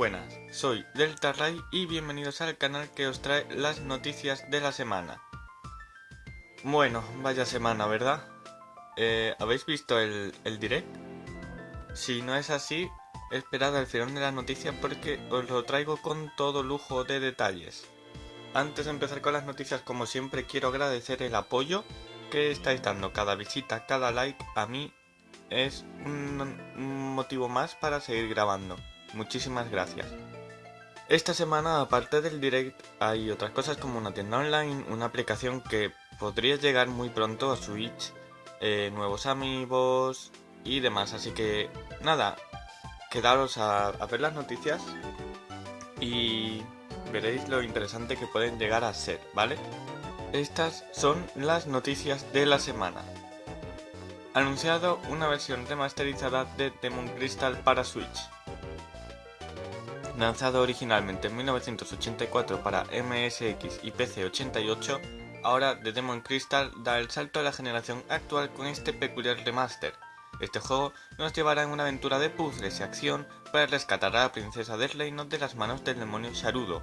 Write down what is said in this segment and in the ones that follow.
buenas, soy Delta Ray y bienvenidos al canal que os trae las noticias de la semana. Bueno, vaya semana, ¿verdad? Eh, ¿Habéis visto el, direct? Si no es así, esperad al final de la noticia porque os lo traigo con todo lujo de detalles. Antes de empezar con las noticias, como siempre, quiero agradecer el apoyo que estáis dando. Cada visita, cada like a mí es un motivo más para seguir grabando. Muchísimas gracias. Esta semana, aparte del direct, hay otras cosas como una tienda online, una aplicación que podría llegar muy pronto a Switch, eh, nuevos amigos y demás. Así que nada, quedaros a, a ver las noticias y veréis lo interesante que pueden llegar a ser, ¿vale? Estas son las noticias de la semana. Anunciado una versión remasterizada de Demon Crystal para Switch. Lanzado originalmente en 1984 para MSX y PC88, ahora The Demon Crystal da el salto a la generación actual con este peculiar remaster. Este juego nos llevará en una aventura de puzzles y acción para rescatar a la princesa del reino de las manos del demonio Sharudo.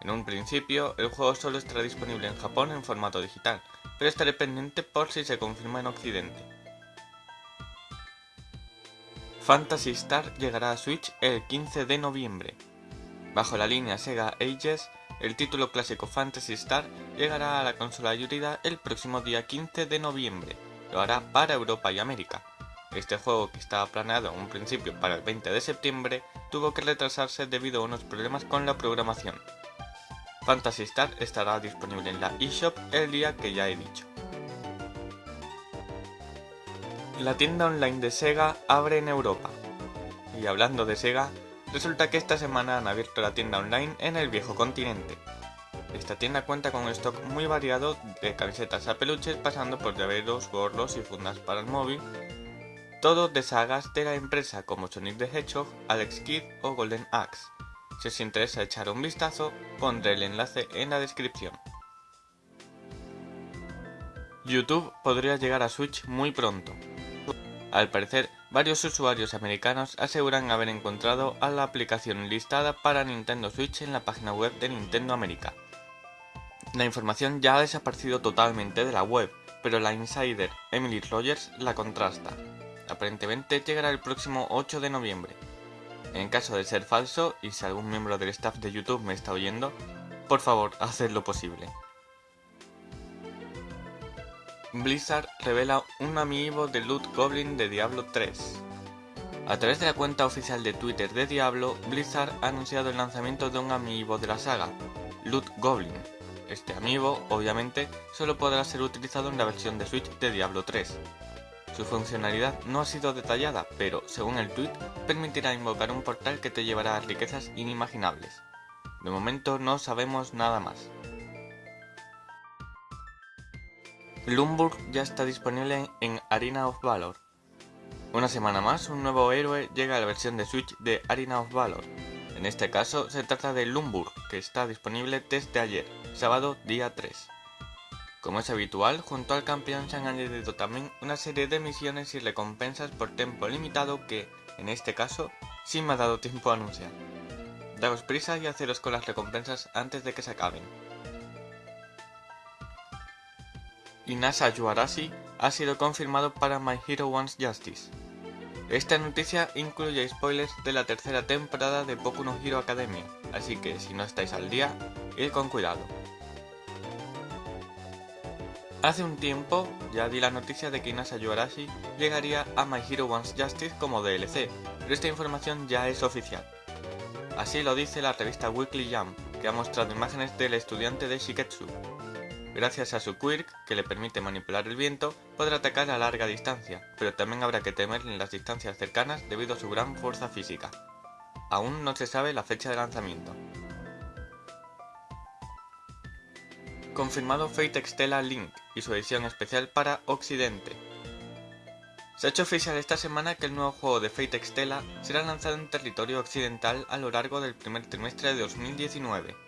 En un principio, el juego solo estará disponible en Japón en formato digital, pero estaré pendiente por si se confirma en Occidente. Phantasy Star llegará a Switch el 15 de noviembre. Bajo la línea Sega Ages, el título clásico Phantasy Star llegará a la consola híbrida el próximo día 15 de noviembre. Lo hará para Europa y América. Este juego, que estaba planeado en un principio para el 20 de septiembre, tuvo que retrasarse debido a unos problemas con la programación. Phantasy Star estará disponible en la eShop el día que ya he dicho. La tienda online de Sega abre en Europa. Y hablando de Sega, resulta que esta semana han abierto la tienda online en el viejo continente. Esta tienda cuenta con un stock muy variado de camisetas a peluches pasando por llaveros, gorros y fundas para el móvil, todo de sagas de la empresa como Sonic the Hedgehog, Alex Kidd o Golden Axe. Si os interesa echar un vistazo, pondré el enlace en la descripción. YouTube podría llegar a Switch muy pronto. Al parecer, varios usuarios americanos aseguran haber encontrado a la aplicación listada para Nintendo Switch en la página web de Nintendo América. La información ya ha desaparecido totalmente de la web, pero la insider Emily Rogers la contrasta. Aparentemente llegará el próximo 8 de noviembre. En caso de ser falso, y si algún miembro del staff de YouTube me está oyendo, por favor, haced lo posible. Blizzard revela un amiibo de Loot Goblin de Diablo 3. A través de la cuenta oficial de Twitter de Diablo, Blizzard ha anunciado el lanzamiento de un amiibo de la saga, Loot Goblin. Este amiibo, obviamente, solo podrá ser utilizado en la versión de Switch de Diablo 3. Su funcionalidad no ha sido detallada, pero, según el tweet, permitirá invocar un portal que te llevará a riquezas inimaginables. De momento no sabemos nada más. Lumburg ya está disponible en Arena of Valor. Una semana más, un nuevo héroe llega a la versión de Switch de Arena of Valor. En este caso, se trata de Lumburg, que está disponible desde ayer, sábado día 3. Como es habitual, junto al campeón se han añadido también una serie de misiones y recompensas por tiempo limitado que, en este caso, sí me ha dado tiempo a anunciar. Daos prisa y haceros con las recompensas antes de que se acaben. Inasa Yuarashi ha sido confirmado para My Hero Wants Justice. Esta noticia incluye spoilers de la tercera temporada de Boku no Hero Academia, así que si no estáis al día, id con cuidado. Hace un tiempo ya di la noticia de que Inasa Yuarashi llegaría a My Hero Wants Justice como DLC, pero esta información ya es oficial. Así lo dice la revista Weekly Jump, que ha mostrado imágenes del estudiante de Shiketsu, Gracias a su quirk, que le permite manipular el viento, podrá atacar a larga distancia, pero también habrá que temer en las distancias cercanas debido a su gran fuerza física. Aún no se sabe la fecha de lanzamiento. Confirmado Fate Extella Link y su edición especial para Occidente. Se ha hecho oficial esta semana que el nuevo juego de Fate Extella será lanzado en territorio occidental a lo largo del primer trimestre de 2019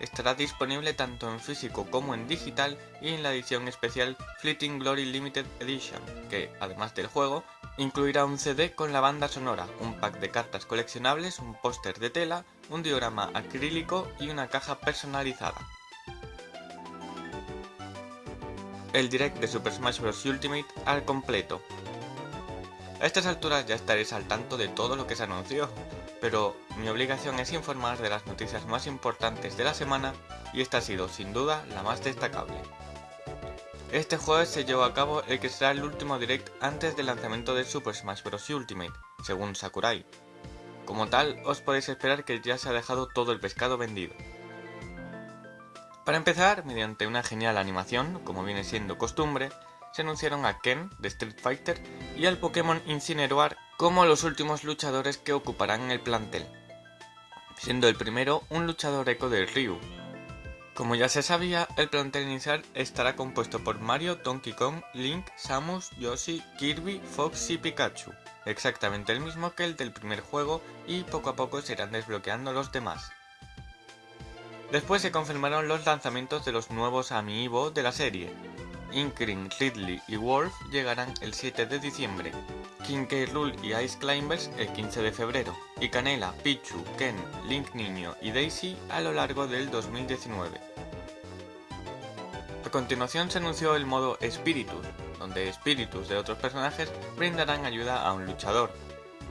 estará disponible tanto en físico como en digital y en la edición especial Fleeting Glory Limited Edition, que, además del juego, Incluirá un CD con la banda sonora, un pack de cartas coleccionables, un póster de tela, un diorama acrílico y una caja personalizada. El direct de Super Smash Bros. Ultimate al completo. A estas alturas ya estaréis al tanto de todo lo que se anunció, pero mi obligación es informar de las noticias más importantes de la semana y esta ha sido sin duda la más destacable. Este jueves se llevó a cabo el que será el último direct antes del lanzamiento de Super Smash Bros. Ultimate, según Sakurai. Como tal, os podéis esperar que ya se ha dejado todo el pescado vendido. Para empezar, mediante una genial animación, como viene siendo costumbre, se anunciaron a Ken de Street Fighter y al Pokémon Incineroar como los últimos luchadores que ocuparán el plantel, siendo el primero un luchador eco de Ryu, como ya se sabía, el plantel inicial estará compuesto por Mario, Donkey Kong, Link, Samus, Yoshi, Kirby, Fox y Pikachu, exactamente el mismo que el del primer juego y poco a poco se irán desbloqueando los demás. Después se confirmaron los lanzamientos de los nuevos amiibo de la serie. Inkring, Ridley y Wolf llegarán el 7 de diciembre, King K. Rool y Ice Climbers el 15 de febrero, y Canela, Pichu, Ken, Link Niño y Daisy a lo largo del 2019. A continuación se anunció el modo Spiritus, donde espíritus de otros personajes brindarán ayuda a un luchador.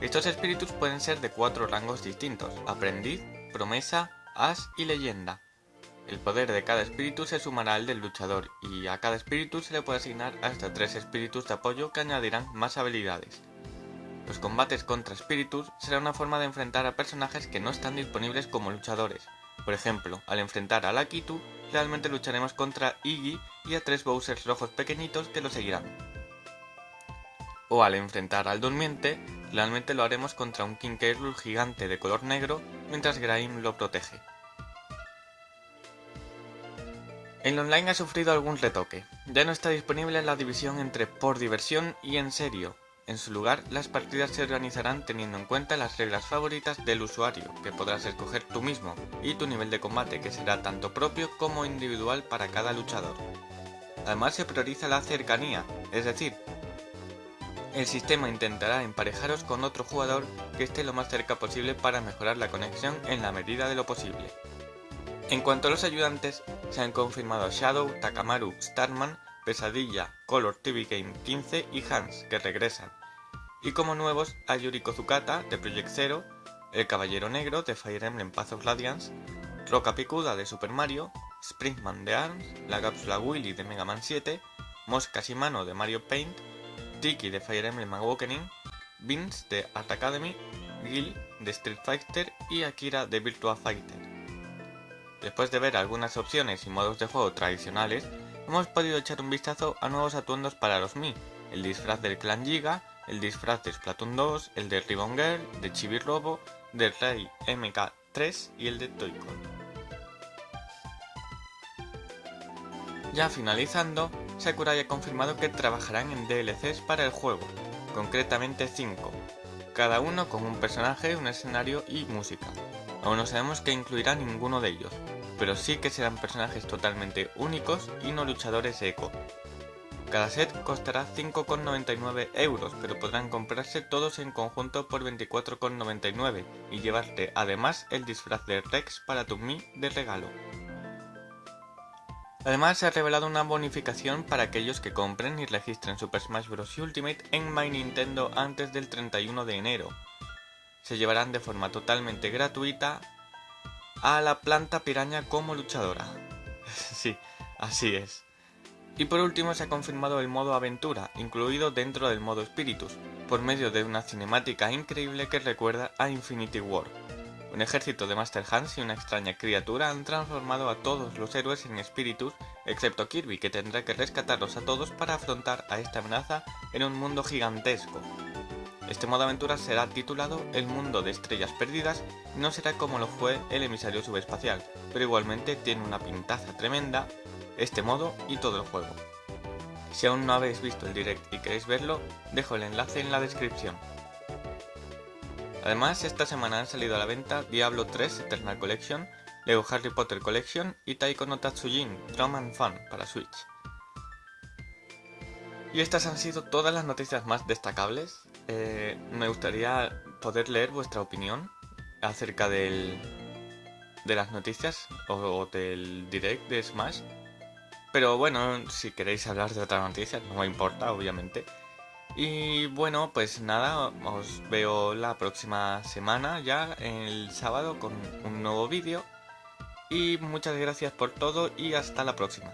Estos espíritus pueden ser de cuatro rangos distintos, aprendiz, promesa, as y leyenda. El poder de cada espíritu se sumará al del luchador y a cada espíritu se le puede asignar hasta tres espíritus de apoyo que añadirán más habilidades. Los combates contra espíritus será una forma de enfrentar a personajes que no están disponibles como luchadores. Por ejemplo, al enfrentar a Lakitu, realmente lucharemos contra Iggy y a tres Bowsers rojos pequeñitos que lo seguirán. O al enfrentar al Durmiente, realmente lo haremos contra un King K. gigante de color negro mientras Graim lo protege. El online ha sufrido algún retoque, ya no está disponible la división entre por diversión y en serio, en su lugar, las partidas se organizarán teniendo en cuenta las reglas favoritas del usuario, que podrás escoger tú mismo, y tu nivel de combate, que será tanto propio como individual para cada luchador. Además se prioriza la cercanía, es decir, el sistema intentará emparejaros con otro jugador que esté lo más cerca posible para mejorar la conexión en la medida de lo posible. En cuanto a los ayudantes, se han confirmado Shadow, Takamaru, Starman, Pesadilla, Color TV Game 15 y Hans, que regresan. Y como nuevos a Yuriko Zukata de Project Zero, el Caballero Negro de Fire Emblem Path of Radiance, Roca Picuda de Super Mario, Springman de ARMS, la cápsula Willy de Mega Man 7, Mosca Shimano de Mario Paint, Tiki de Fire Emblem Awakening, Vince de Art Academy, Gil de Street Fighter y Akira de Virtua Fighter. Después de ver algunas opciones y modos de juego tradicionales, hemos podido echar un vistazo a nuevos atuendos para los Mi, el disfraz del clan Giga, el disfraz de Splatoon 2, el de Ribbon Girl, de Chibi Robo, del Rey MK3 y el de Toycon. Ya finalizando, Sakurai ha confirmado que trabajarán en DLCs para el juego, concretamente 5, cada uno con un personaje, un escenario y música. Aún no sabemos que incluirá ninguno de ellos, pero sí que serán personajes totalmente únicos y no luchadores eco, cada set costará 5,99 euros, pero podrán comprarse todos en conjunto por 24,99 y llevarte además el disfraz de Rex para tu Mi de regalo. Además se ha revelado una bonificación para aquellos que compren y registren Super Smash Bros. Ultimate en My Nintendo antes del 31 de enero. Se llevarán de forma totalmente gratuita a la planta piraña como luchadora. sí, así es. Y por último se ha confirmado el modo aventura, incluido dentro del modo Spiritus, por medio de una cinemática increíble que recuerda a Infinity War. Un ejército de Master Hands y una extraña criatura han transformado a todos los héroes en espíritus, excepto Kirby, que tendrá que rescatarlos a todos para afrontar a esta amenaza en un mundo gigantesco. Este modo aventura será titulado El mundo de estrellas perdidas y no será como lo fue el emisario subespacial, pero igualmente tiene una pintaza tremenda este modo y todo el juego. Si aún no habéis visto el direct y queréis verlo, dejo el enlace en la descripción. Además, esta semana han salido a la venta Diablo 3 Eternal Collection, Lego Harry Potter Collection y Taiko no Tatsujin Drum and Fun para Switch. Y estas han sido todas las noticias más destacables. Eh, me gustaría poder leer vuestra opinión acerca del, de las noticias o, del direct de Smash. Pero bueno, si queréis hablar de otras noticias, no me importa, obviamente. Y bueno, pues nada, os veo la próxima semana ya, el sábado, con un nuevo vídeo. Y muchas gracias por todo y hasta la próxima.